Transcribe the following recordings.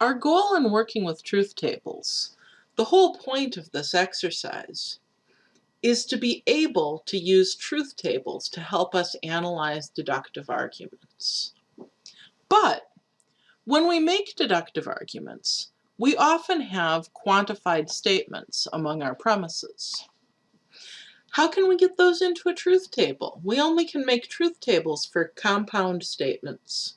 Our goal in working with truth tables, the whole point of this exercise, is to be able to use truth tables to help us analyze deductive arguments. But when we make deductive arguments, we often have quantified statements among our premises. How can we get those into a truth table? We only can make truth tables for compound statements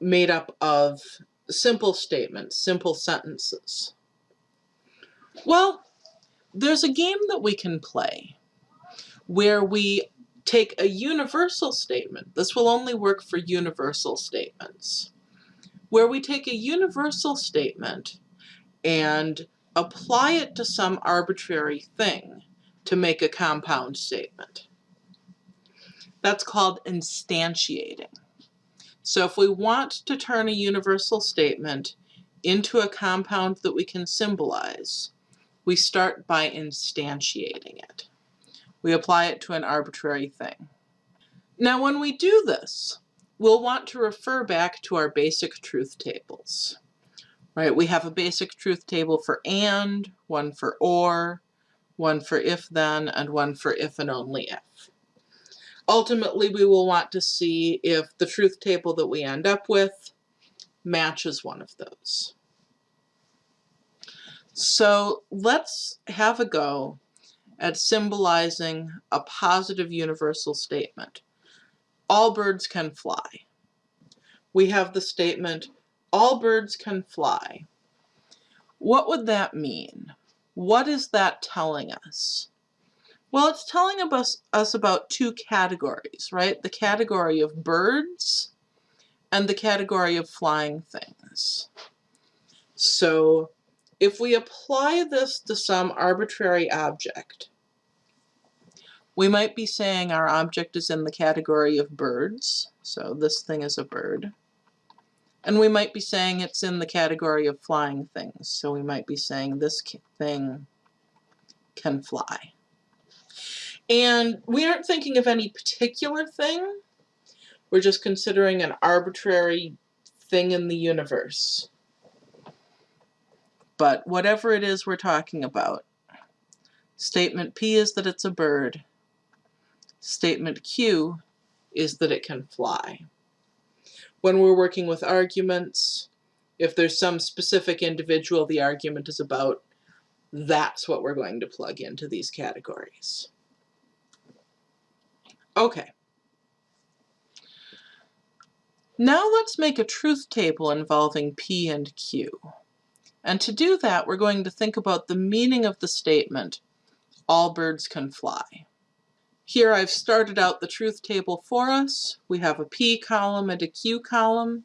made up of simple statements, simple sentences. Well, there's a game that we can play where we take a universal statement. This will only work for universal statements. Where we take a universal statement and apply it to some arbitrary thing to make a compound statement. That's called instantiating. So if we want to turn a universal statement into a compound that we can symbolize, we start by instantiating it. We apply it to an arbitrary thing. Now when we do this, we'll want to refer back to our basic truth tables. Right, we have a basic truth table for AND, one for OR, one for if then, and one for if and only if. Ultimately, we will want to see if the truth table that we end up with matches one of those. So let's have a go at symbolizing a positive universal statement. All birds can fly. We have the statement, all birds can fly. What would that mean? What is that telling us? Well, it's telling us, us about two categories, right? The category of birds and the category of flying things. So if we apply this to some arbitrary object, we might be saying our object is in the category of birds, so this thing is a bird. And we might be saying it's in the category of flying things. So we might be saying this thing can fly. And we aren't thinking of any particular thing. We're just considering an arbitrary thing in the universe. But whatever it is we're talking about, statement P is that it's a bird. Statement Q is that it can fly when we're working with arguments, if there's some specific individual the argument is about, that's what we're going to plug into these categories. Okay. Now let's make a truth table involving P and Q. And to do that, we're going to think about the meaning of the statement, all birds can fly. Here I've started out the truth table for us. We have a P column and a Q column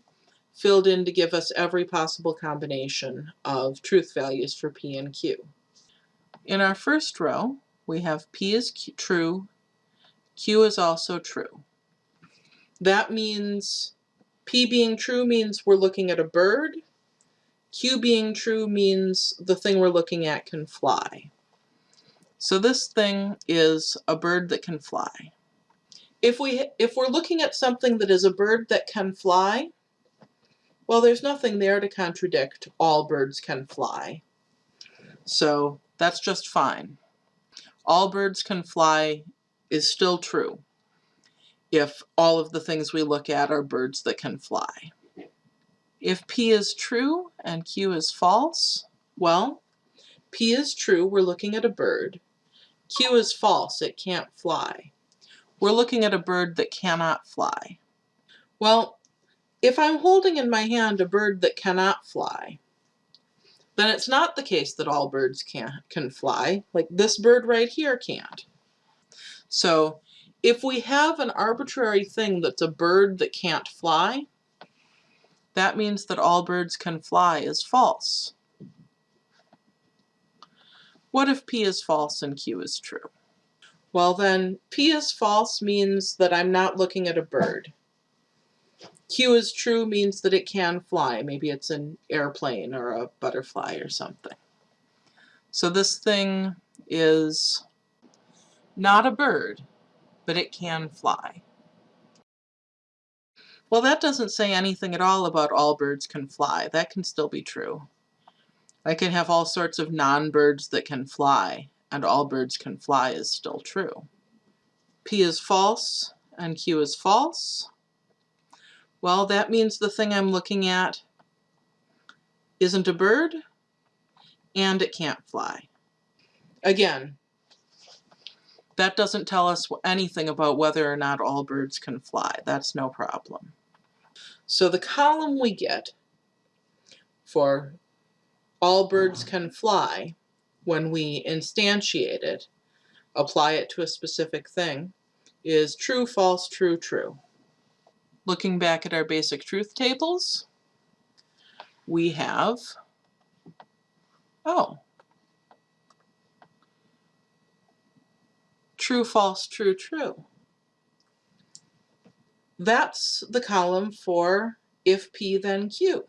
filled in to give us every possible combination of truth values for P and Q. In our first row, we have P is Q true, Q is also true. That means P being true means we're looking at a bird. Q being true means the thing we're looking at can fly. So this thing is a bird that can fly. If, we, if we're looking at something that is a bird that can fly, well, there's nothing there to contradict all birds can fly. So that's just fine. All birds can fly is still true if all of the things we look at are birds that can fly. If P is true and Q is false, well, P is true, we're looking at a bird. Q is false, it can't fly. We're looking at a bird that cannot fly. Well, if I'm holding in my hand a bird that cannot fly, then it's not the case that all birds can, can fly. Like this bird right here can't. So if we have an arbitrary thing that's a bird that can't fly, that means that all birds can fly is false. What if P is false and Q is true? Well then, P is false means that I'm not looking at a bird. Q is true means that it can fly. Maybe it's an airplane or a butterfly or something. So this thing is not a bird, but it can fly. Well, that doesn't say anything at all about all birds can fly. That can still be true. I can have all sorts of non-birds that can fly, and all birds can fly is still true. P is false and Q is false. Well, that means the thing I'm looking at isn't a bird and it can't fly. Again, that doesn't tell us anything about whether or not all birds can fly. That's no problem. So the column we get for all birds can fly when we instantiate it, apply it to a specific thing, is true, false, true, true. Looking back at our basic truth tables, we have, oh, true, false, true, true. That's the column for if P then Q.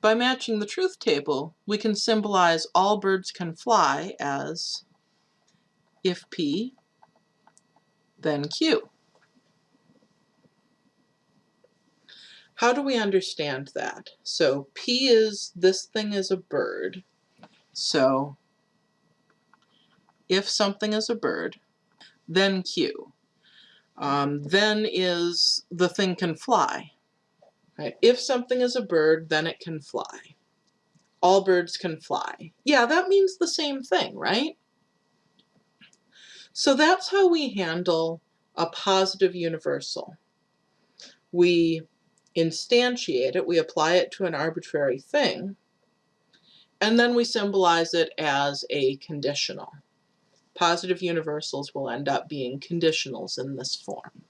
By matching the truth table, we can symbolize all birds can fly as if P, then Q. How do we understand that? So P is, this thing is a bird. So if something is a bird, then Q. Um, then is the thing can fly. Right? If something is a bird, then it can fly. All birds can fly. Yeah, that means the same thing, right? So that's how we handle a positive universal. We instantiate it, we apply it to an arbitrary thing, and then we symbolize it as a conditional. Positive universals will end up being conditionals in this form.